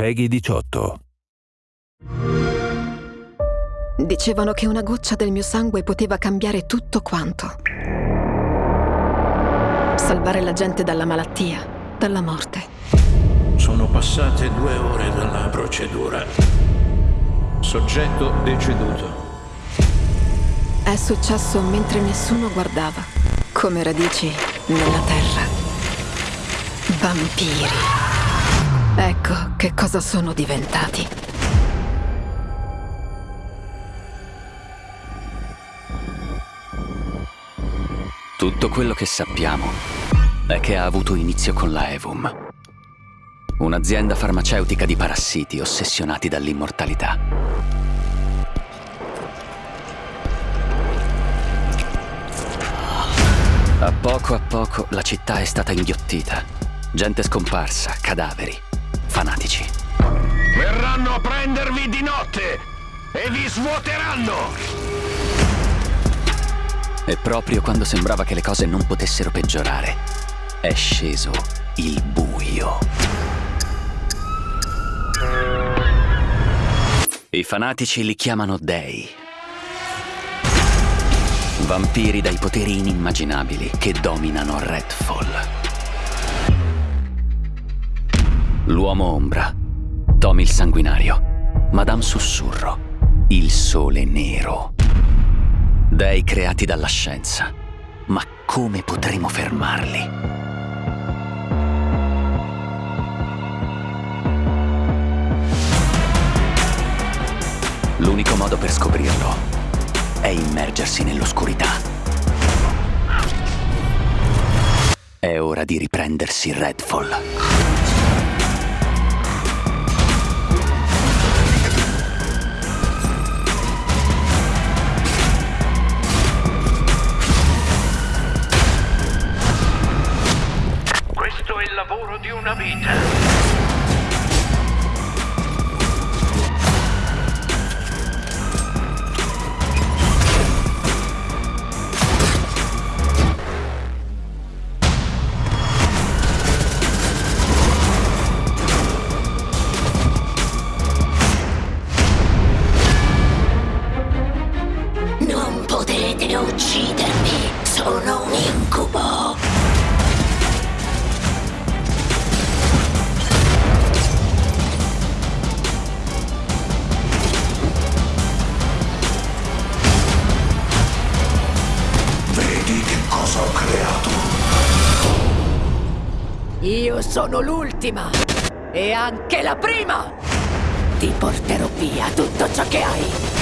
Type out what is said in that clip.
Peggy 18. Dicevano che una goccia del mio sangue poteva cambiare tutto quanto. Salvare la gente dalla malattia, dalla morte. Sono passate due ore dalla procedura. Soggetto deceduto. È successo mentre nessuno guardava, come radici nella terra. Vampiri. Ecco che cosa sono diventati. Tutto quello che sappiamo è che ha avuto inizio con la Evum, un'azienda farmaceutica di parassiti ossessionati dall'immortalità. A poco a poco la città è stata inghiottita. Gente scomparsa, cadaveri, fanatici. Verranno a prendervi di notte e vi svuoteranno! E proprio quando sembrava che le cose non potessero peggiorare, è sceso il buio. I fanatici li chiamano dei. Vampiri dai poteri inimmaginabili che dominano Redfall. L'uomo ombra, Tommy il sanguinario, Madame Sussurro, il sole nero. Dei creati dalla scienza. Ma come potremo fermarli? L'unico modo per scoprirlo è immergersi nell'oscurità. È ora di riprendersi Redfall. Una vita. Non potete uccidermi, sono cosa ho creato? Io sono l'ultima e anche la prima. Ti porterò via tutto ciò che hai.